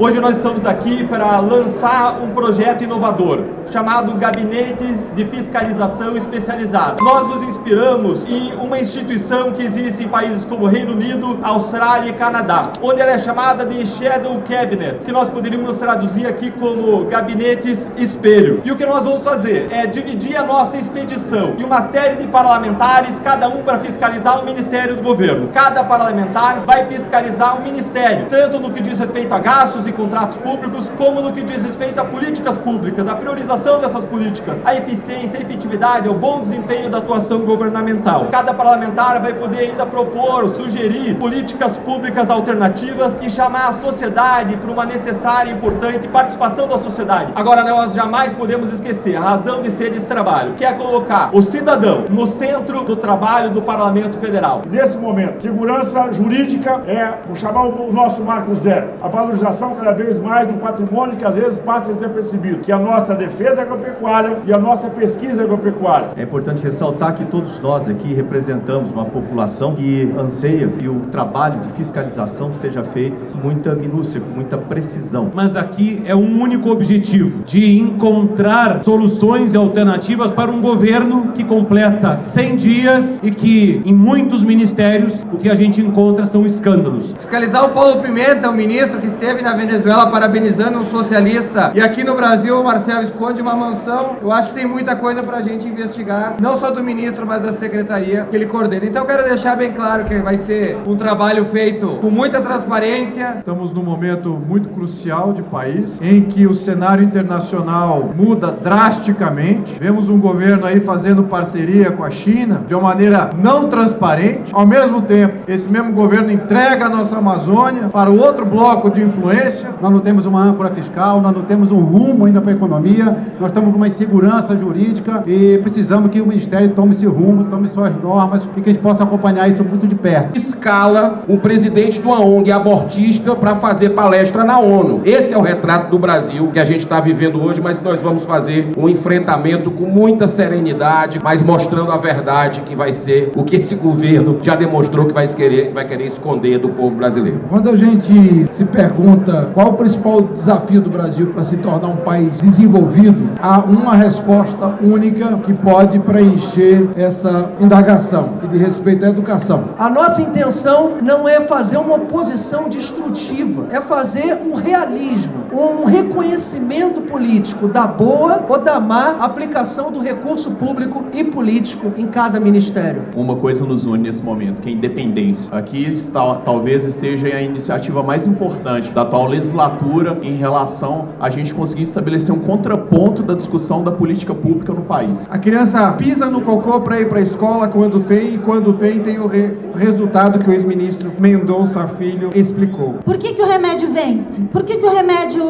Hoje nós estamos aqui para lançar um projeto inovador chamado Gabinete de Fiscalização Especializado. Nós nos inspiramos em uma instituição que existe em países como Reino Unido, Austrália e Canadá, onde ela é chamada de Shadow Cabinet, que nós poderíamos traduzir aqui como gabinetes espelho. E o que nós vamos fazer é dividir a nossa expedição em uma série de parlamentares, cada um para fiscalizar o Ministério do Governo. Cada parlamentar vai fiscalizar o Ministério, tanto no que diz respeito a gastos contratos públicos, como no que diz respeito a políticas públicas, a priorização dessas políticas, a eficiência, a efetividade, o bom desempenho da atuação governamental. Cada parlamentar vai poder ainda propor, sugerir políticas públicas alternativas e chamar a sociedade para uma necessária e importante participação da sociedade. Agora, nós jamais podemos esquecer a razão de ser desse trabalho, que é colocar o cidadão no centro do trabalho do Parlamento Federal. Nesse momento, segurança jurídica é, vou chamar o nosso marco zero, a valorização cada vez mais do patrimônio que às vezes passa a ser percebido, que é a nossa defesa agropecuária e a nossa pesquisa agropecuária. É importante ressaltar que todos nós aqui representamos uma população que anseia que o trabalho de fiscalização seja feito com muita minúcia, com muita precisão. Mas aqui é um único objetivo, de encontrar soluções e alternativas para um governo que completa 100 dias e que em muitos ministérios o que a gente encontra são escândalos. Fiscalizar o Paulo Pimenta, o ministro que esteve na Venezuela parabenizando um socialista e aqui no Brasil o Marcelo esconde uma mansão, eu acho que tem muita coisa para a gente investigar, não só do ministro, mas da secretaria que ele coordena. Então eu quero deixar bem claro que vai ser um trabalho feito com muita transparência. Estamos num momento muito crucial de país, em que o cenário internacional muda drasticamente. Vemos um governo aí fazendo parceria com a China de uma maneira não transparente. Ao mesmo tempo, esse mesmo governo entrega a nossa Amazônia para o outro bloco de influência. Nós não temos uma âncora fiscal, nós não temos um rumo ainda para a economia, nós estamos com uma insegurança jurídica e precisamos que o Ministério tome esse rumo, tome suas normas e que a gente possa acompanhar isso muito de perto. Escala o presidente de uma ONG abortista para fazer palestra na ONU. Esse é o retrato do Brasil que a gente está vivendo hoje, mas que nós vamos fazer um enfrentamento com muita serenidade, mas mostrando a verdade que vai ser o que esse governo já demonstrou que vai querer, vai querer esconder do povo brasileiro. Quando a gente se pergunta qual o principal desafio do Brasil para se tornar um país desenvolvido, há uma resposta única que pode preencher essa indagação e de respeito à educação. A nossa intenção não é fazer uma oposição destrutiva, é fazer um realismo, um reconhecimento político da boa ou da má aplicação do recurso público e político em cada ministério. Uma coisa nos une nesse momento, que é a independência. Aqui está, talvez seja a iniciativa mais importante da atual legislatura em relação a gente conseguir estabelecer um contraponto da discussão da política pública no país. A criança pisa no cocô para ir para a escola quando tem e quando tem tem o re resultado que o ex-ministro Mendonça Filho explicou. Por que, que o remédio vence? Por que, que o remédio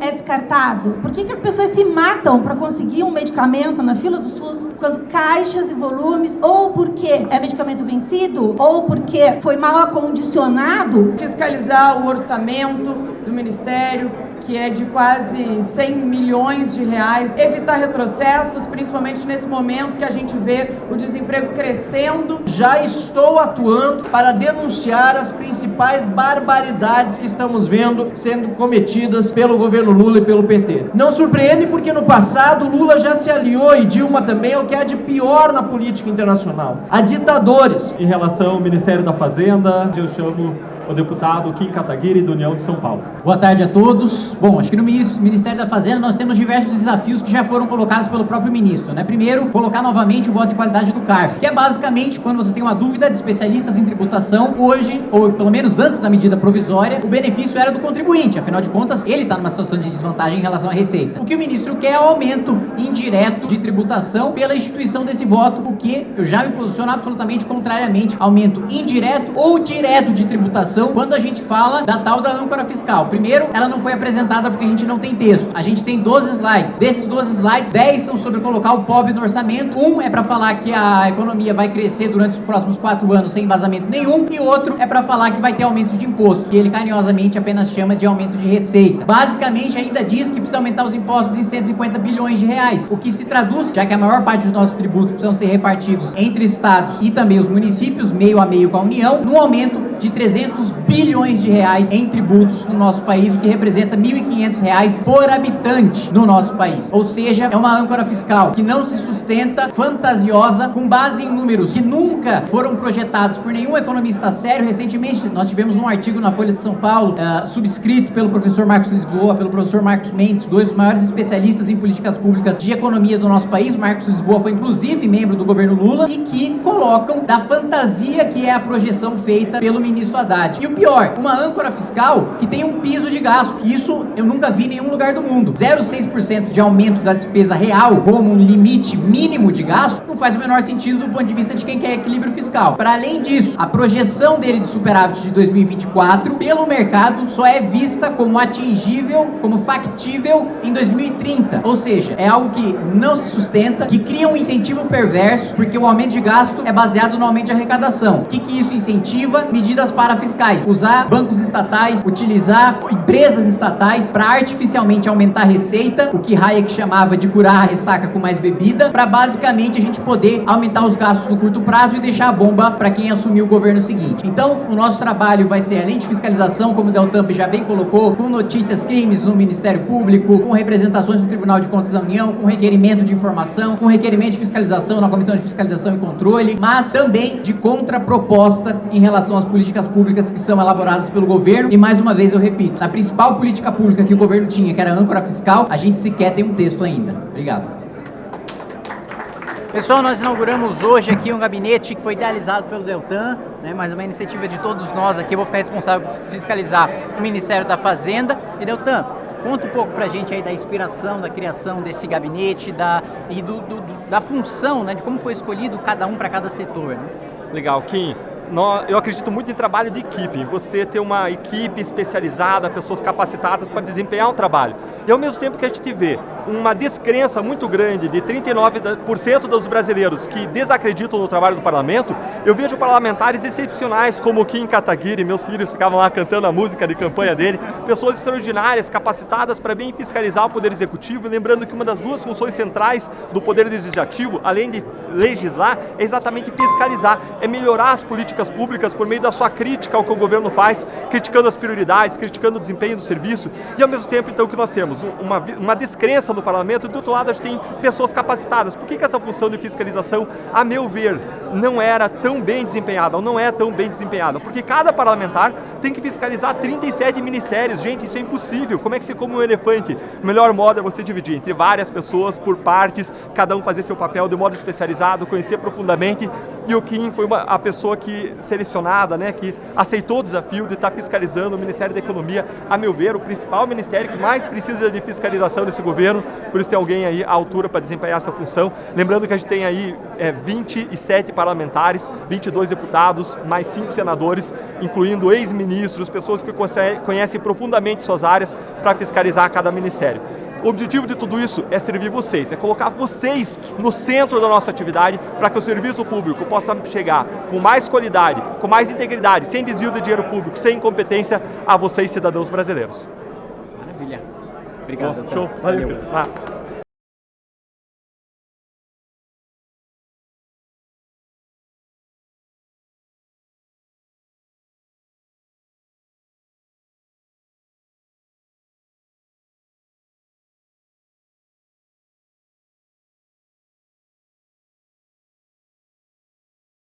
é descartado? Por que, que as pessoas se matam para conseguir um medicamento na fila do SUS quando caixas e volumes, ou porque é medicamento vencido, ou porque foi mal acondicionado? Fiscalizar o orçamento do Ministério, que é de quase 100 milhões de reais, evitar retrocessos, principalmente nesse momento que a gente vê o desemprego crescendo. Já estou atuando para denunciar as principais barbaridades que estamos vendo sendo cometidas pelo governo Lula e pelo PT. Não surpreende porque no passado Lula já se aliou e Dilma também ao que há de pior na política internacional, a ditadores. Em relação ao Ministério da Fazenda, eu chamo o deputado Kim Kataguiri, do União de São Paulo. Boa tarde a todos. Bom, acho que no Ministério da Fazenda nós temos diversos desafios que já foram colocados pelo próprio ministro, né? Primeiro, colocar novamente o voto de qualidade do CARF, que é basicamente quando você tem uma dúvida de especialistas em tributação, hoje, ou pelo menos antes da medida provisória, o benefício era do contribuinte, afinal de contas, ele está numa situação de desvantagem em relação à receita. O que o ministro quer é o aumento indireto de tributação pela instituição desse voto, o que eu já me posiciono absolutamente contrariamente, aumento indireto ou direto de tributação quando a gente fala da tal da âncora fiscal. Primeiro, ela não foi apresentada porque a gente não tem texto. A gente tem 12 slides. Desses 12 slides, 10 são sobre colocar o pobre no orçamento. Um é para falar que a economia vai crescer durante os próximos 4 anos sem embasamento nenhum. E outro é para falar que vai ter aumento de imposto, que ele carinhosamente apenas chama de aumento de receita. Basicamente, ainda diz que precisa aumentar os impostos em 150 bilhões de reais. O que se traduz, já que a maior parte dos nossos tributos precisam ser repartidos entre estados e também os municípios, meio a meio com a União, no aumento de 300 200 bilhões de reais em tributos no nosso país, o que representa 1.500 reais por habitante no nosso país. Ou seja, é uma âncora fiscal que não se sustenta, fantasiosa, com base em números que nunca foram projetados por nenhum economista sério. Recentemente, nós tivemos um artigo na Folha de São Paulo, uh, subscrito pelo professor Marcos Lisboa, pelo professor Marcos Mendes, dois dos maiores especialistas em políticas públicas de economia do nosso país. Marcos Lisboa foi inclusive membro do governo Lula e que colocam da fantasia que é a projeção feita pelo ministro Haddad. E o pior, uma âncora fiscal que tem um piso de gasto. Isso eu nunca vi em nenhum lugar do mundo. 0,6% de aumento da despesa real como um limite mínimo de gasto não faz o menor sentido do ponto de vista de quem quer equilíbrio fiscal. Para além disso, a projeção dele de superávit de 2024 pelo mercado só é vista como atingível, como factível em 2030. Ou seja, é algo que não se sustenta, que cria um incentivo perverso, porque o aumento de gasto é baseado no aumento de arrecadação. O que, que isso incentiva? Medidas para Usar bancos estatais, utilizar empresas estatais para artificialmente aumentar a receita, o que Hayek chamava de curar a ressaca com mais bebida, para basicamente a gente poder aumentar os gastos no curto prazo e deixar a bomba para quem assumir o governo seguinte. Então, o nosso trabalho vai ser, além de fiscalização, como o Deltamp já bem colocou, com notícias, crimes no Ministério Público, com representações no Tribunal de Contas da União, com requerimento de informação, com requerimento de fiscalização na Comissão de Fiscalização e Controle, mas também de contraproposta em relação às políticas públicas que são elaboradas pelo governo. E mais uma vez eu repito, na principal política pública que o governo tinha, que era a âncora fiscal, a gente sequer tem um texto ainda. Obrigado. Pessoal, nós inauguramos hoje aqui um gabinete que foi idealizado pelo Deltan, né, mas uma iniciativa de todos nós aqui. Eu vou ficar responsável por fiscalizar o Ministério da Fazenda. E Deltan, conta um pouco pra gente aí da inspiração, da criação desse gabinete da, e do, do, do da função, né, de como foi escolhido cada um para cada setor. Né? Legal, Kim eu acredito muito em trabalho de equipe, você ter uma equipe especializada, pessoas capacitadas para desempenhar um trabalho. E ao mesmo tempo que a gente vê uma descrença muito grande de 39% dos brasileiros que desacreditam no trabalho do parlamento, eu vejo parlamentares excepcionais como o Kim Kataguiri, meus filhos ficavam lá cantando a música de campanha dele, pessoas extraordinárias, capacitadas para bem fiscalizar o Poder Executivo, lembrando que uma das duas funções centrais do Poder Legislativo, além de legislar, é exatamente fiscalizar, é melhorar as políticas públicas por meio da sua crítica ao que o governo faz, criticando as prioridades, criticando o desempenho do serviço, e ao mesmo tempo, então, que nós temos uma, uma descrença no parlamento, do outro lado a gente tem pessoas capacitadas. Por que, que essa função de fiscalização, a meu ver, não era tão bem desempenhada, ou não é tão bem desempenhada? Porque cada parlamentar tem que fiscalizar 37 ministérios. Gente, isso é impossível. Como é que se come um elefante? O melhor modo é você dividir entre várias pessoas, por partes, cada um fazer seu papel de modo especializado, conhecer profundamente. E o Kim foi uma, a pessoa que selecionada, né, que aceitou o desafio de estar fiscalizando o Ministério da Economia, a meu ver, o principal ministério que mais precisa de fiscalização desse governo, por isso tem alguém aí à altura para desempenhar essa função. Lembrando que a gente tem aí é, 27 parlamentares, 22 deputados, mais 5 senadores, incluindo ex-ministros, pessoas que conhecem profundamente suas áreas para fiscalizar cada ministério. O objetivo de tudo isso é servir vocês, é colocar vocês no centro da nossa atividade para que o serviço público possa chegar com mais qualidade, com mais integridade, sem desvio de dinheiro público, sem incompetência a vocês, cidadãos brasileiros. Maravilha. Obrigado. Bom, show. Valeu. Valeu.